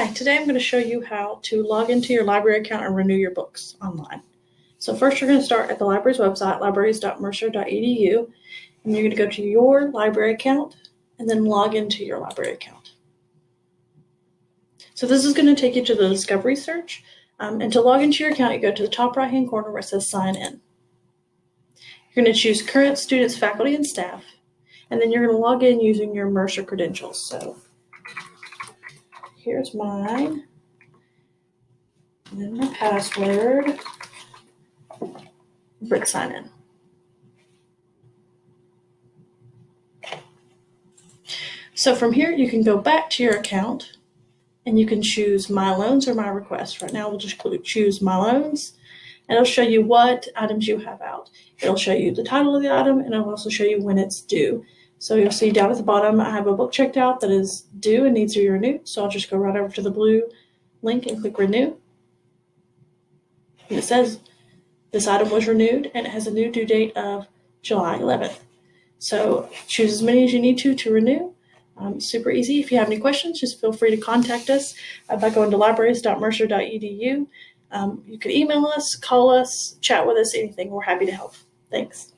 Hi, today I'm going to show you how to log into your library account and renew your books online. So first you're going to start at the library's website, libraries.mercer.edu, and you're going to go to your library account and then log into your library account. So this is going to take you to the discovery search. Um, and to log into your account, you go to the top right hand corner where it says sign in. You're going to choose current students, faculty, and staff, and then you're going to log in using your Mercer credentials. So here's mine. And then my password. Brick sign in. So from here, you can go back to your account and you can choose my loans or my requests. Right now, we'll just choose my loans and it'll show you what items you have out. It'll show you the title of the item and it'll also show you when it's due. So you'll see down at the bottom, I have a book checked out that is due and needs to be renewed. So I'll just go right over to the blue link and click renew. And it says this item was renewed and it has a new due date of July 11th. So choose as many as you need to to renew. Um, super easy. If you have any questions, just feel free to contact us by going to libraries.mercer.edu. Um, you can email us, call us, chat with us, anything. We're happy to help. Thanks.